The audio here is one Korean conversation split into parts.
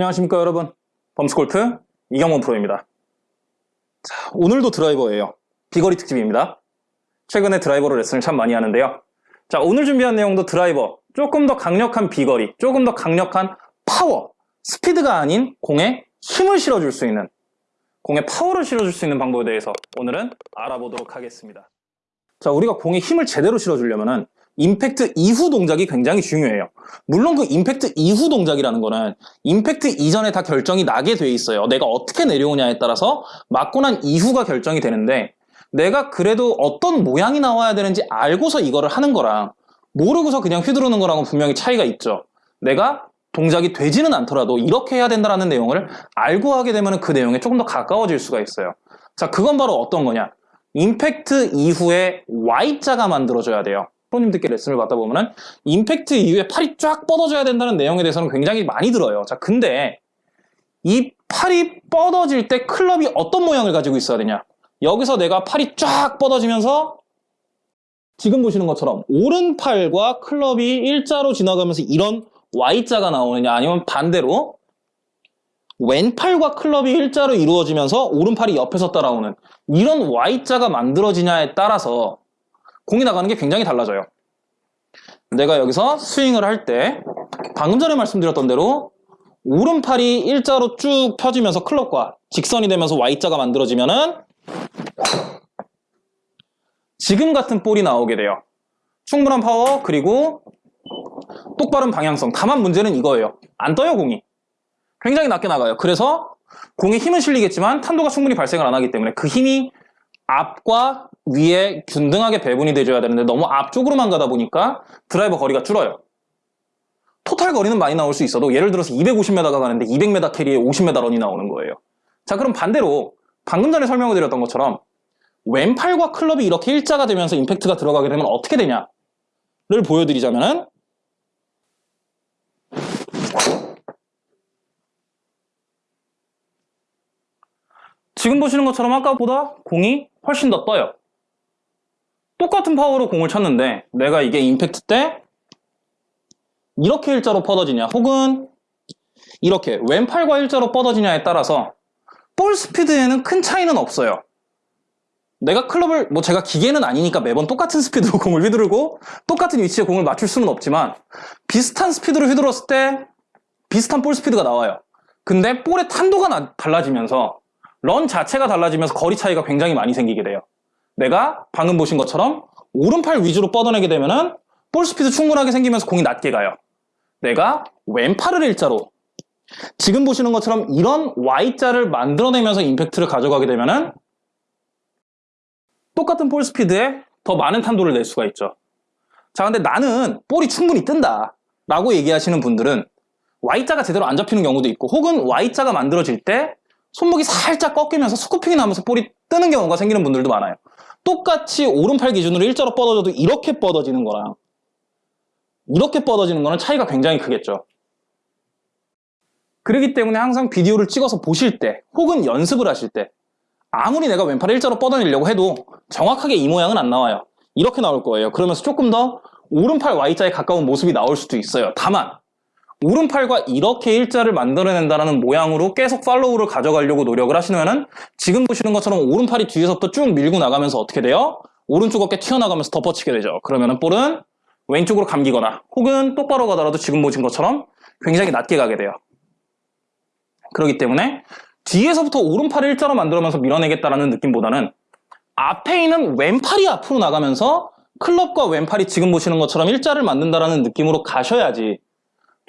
안녕하십니까 여러분. 범스골프 이경원 프로입니다. 자, 오늘도 드라이버예요. 비거리 특집입니다. 최근에 드라이버로 레슨을 참 많이 하는데요. 자 오늘 준비한 내용도 드라이버 조금 더 강력한 비거리 조금 더 강력한 파워 스피드가 아닌 공에 힘을 실어줄 수 있는 공에 파워를 실어줄 수 있는 방법에 대해서 오늘은 알아보도록 하겠습니다. 자 우리가 공에 힘을 제대로 실어주려면 임팩트 이후 동작이 굉장히 중요해요. 물론 그 임팩트 이후 동작이라는 거는 임팩트 이전에 다 결정이 나게 돼 있어요. 내가 어떻게 내려오냐에 따라서 맞고 난 이후가 결정이 되는데 내가 그래도 어떤 모양이 나와야 되는지 알고서 이거를 하는 거랑 모르고서 그냥 휘두르는 거랑은 분명히 차이가 있죠. 내가 동작이 되지는 않더라도 이렇게 해야 된다는 내용을 알고 하게 되면 그 내용에 조금 더 가까워질 수가 있어요. 자, 그건 바로 어떤 거냐? 임팩트 이후에 Y자가 만들어져야 돼요. 프로님들께 레슨을 받다 보면은 임팩트 이후에 팔이 쫙 뻗어져야 된다는 내용에 대해서는 굉장히 많이 들어요. 자, 근데 이 팔이 뻗어질 때 클럽이 어떤 모양을 가지고 있어야 되냐? 여기서 내가 팔이 쫙 뻗어지면서 지금 보시는 것처럼 오른팔과 클럽이 일자로 지나가면서 이런 Y자가 나오느냐 아니면 반대로 왼팔과 클럽이 일자로 이루어지면서 오른팔이 옆에서 따라오는 이런 Y자가 만들어지냐에 따라서 공이 나가는 게 굉장히 달라져요. 내가 여기서 스윙을 할 때 방금 전에 말씀드렸던 대로 오른팔이 일자로 쭉 펴지면서 클럽과 직선이 되면서 Y자가 만들어지면 은 지금 같은 볼이 나오게 돼요. 충분한 파워 그리고 똑바른 방향성 다만 문제는 이거예요. 안 떠요 공이. 굉장히 낮게 나가요. 그래서 공에 힘은 실리겠지만 탄도가 충분히 발생을 안 하기 때문에 그 힘이 앞과 위에 균등하게 배분이 돼줘야 되는데 너무 앞쪽으로만 가다 보니까 드라이버 거리가 줄어요. 토탈 거리는 많이 나올 수 있어도 예를 들어서 250m가 가는데 200m 캐리에 50m 런이 나오는 거예요. 자 그럼 반대로 방금 전에 설명을 드렸던 것처럼 왼팔과 클럽이 이렇게 일자가 되면서 임팩트가 들어가게 되면 어떻게 되냐를 보여드리자면 은 지금 보시는 것처럼 아까보다 공이 훨씬 더 떠요. 똑같은 파워로 공을 쳤는데 내가 이게 임팩트 때 이렇게 일자로 뻗어지냐 혹은 이렇게 왼팔과 일자로 뻗어지냐에 따라서 볼 스피드에는 큰 차이는 없어요. 내가 클럽을 뭐 제가 기계는 아니니까 매번 똑같은 스피드로 공을 휘두르고 똑같은 위치에 공을 맞출 수는 없지만 비슷한 스피드로 휘둘렀을 때 비슷한 볼 스피드가 나와요. 근데 볼의 탄도가 나, 달라지면서 런 자체가 달라지면서 거리 차이가 굉장히 많이 생기게 돼요. 내가 방금 보신 것처럼 오른팔 위주로 뻗어내게 되면은 볼 스피드 충분하게 생기면서 공이 낮게 가요. 내가 왼팔을 일자로 지금 보시는 것처럼 이런 Y자를 만들어내면서 임팩트를 가져가게 되면은 똑같은 볼 스피드에 더 많은 탄도를 낼 수가 있죠. 자, 근데 나는 볼이 충분히 뜬다 라고 얘기하시는 분들은 Y자가 제대로 안 잡히는 경우도 있고 혹은 Y자가 만들어질 때 손목이 살짝 꺾이면서 스쿠핑이 나면서 볼이 뜨는 경우가 생기는 분들도 많아요. 똑같이 오른팔 기준으로 일자로 뻗어져도 이렇게 뻗어지는 거랑 이렇게 뻗어지는 거는 차이가 굉장히 크겠죠. 그렇기 때문에 항상 비디오를 찍어서 보실 때 혹은 연습을 하실 때 아무리 내가 왼팔을 일자로 뻗어내려고 해도 정확하게 이 모양은 안 나와요. 이렇게 나올 거예요. 그러면서 조금 더 오른팔 Y자에 가까운 모습이 나올 수도 있어요. 다만 오른팔과 이렇게 일자를 만들어낸다는 모양으로 계속 팔로우를 가져가려고 노력을 하시면은 지금 보시는 것처럼 오른팔이 뒤에서부터 쭉 밀고 나가면서 어떻게 돼요? 오른쪽 어깨 튀어나가면서 덮어치게 되죠. 그러면은 볼은 왼쪽으로 감기거나 혹은 똑바로 가더라도 지금 보신 것처럼 굉장히 낮게 가게 돼요. 그렇기 때문에 뒤에서부터 오른팔을 일자로 만들어면서 밀어내겠다라는 느낌보다는 앞에 있는 왼팔이 앞으로 나가면서 클럽과 왼팔이 지금 보시는 것처럼 일자를 만든다라는 느낌으로 가셔야지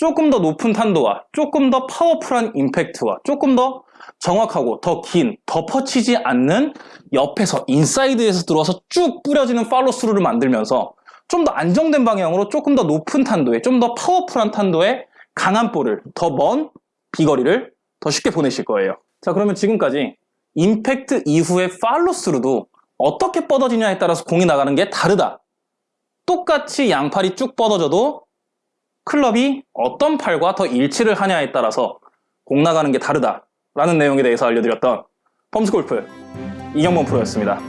조금 더 높은 탄도와 조금 더 파워풀한 임팩트와 조금 더 정확하고 더 긴, 덮어치지 않는 옆에서 인사이드에서 들어와서 쭉 뿌려지는 팔로스루를 만들면서 좀 더 안정된 방향으로 조금 더 높은 탄도에 좀 더 파워풀한 탄도의 강한 볼을 더 먼 비거리를 더 쉽게 보내실 거예요. 자 그러면 지금까지 임팩트 이후의 팔로스루도 어떻게 뻗어지냐에 따라서 공이 나가는 게 다르다. 똑같이 양팔이 쭉 뻗어져도 클럽이 어떤 팔과 더 일치를 하냐에 따라서 공 나가는 게 다르다라는 내용에 대해서 알려드렸던 펌스골프 이경범 프로였습니다.